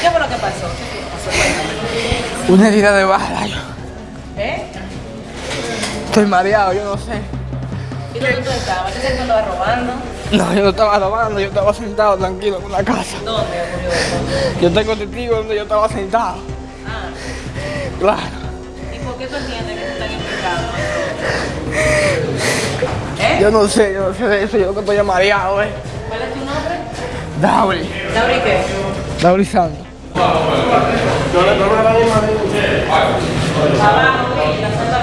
¿Qué fue lo que pasó? Una herida de bala. ¿Eh? Estoy mareado, yo no sé. ¿Y dónde tú estabas? ¿Yo sé que robando? No, yo no estaba robando, yo estaba sentado tranquilo en una casa. ¿Dónde? Yo tengo testigo donde yo estaba sentado. Ah. Claro. ¿Y por qué tú entiendes que tú estás en pecado? Yo no sé, yo no sé de eso, yo lo que estoy mareado, eh. ¿Cuál es tu nombre? Dauri. ¿Dauri qué? Dauri Santos. Abajo, mira, la zona-